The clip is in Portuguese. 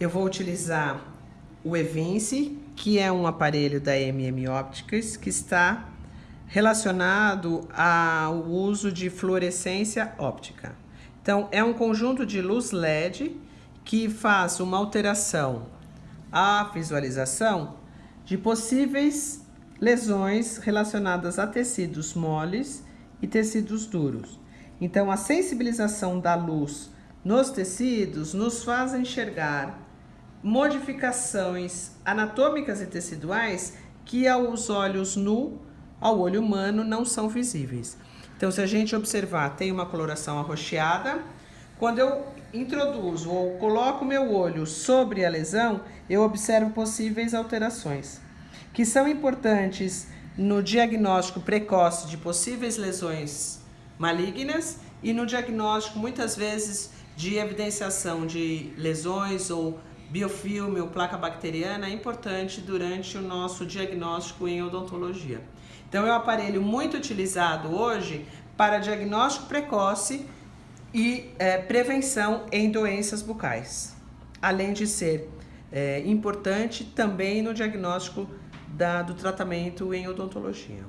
eu vou utilizar o Evince, que é um aparelho da MM Optics, que está relacionado ao uso de fluorescência óptica. Então, é um conjunto de luz LED que faz uma alteração à visualização de possíveis lesões relacionadas a tecidos moles e tecidos duros. Então, a sensibilização da luz nos tecidos nos faz enxergar modificações anatômicas e teciduais que aos olhos nu, ao olho humano, não são visíveis. Então, se a gente observar, tem uma coloração arroxeada. Quando eu introduzo ou coloco meu olho sobre a lesão, eu observo possíveis alterações, que são importantes no diagnóstico precoce de possíveis lesões malignas e no diagnóstico, muitas vezes, de evidenciação de lesões ou biofilme ou placa bacteriana é importante durante o nosso diagnóstico em odontologia. Então é um aparelho muito utilizado hoje para diagnóstico precoce e é, prevenção em doenças bucais, além de ser é, importante também no diagnóstico da, do tratamento em odontologia.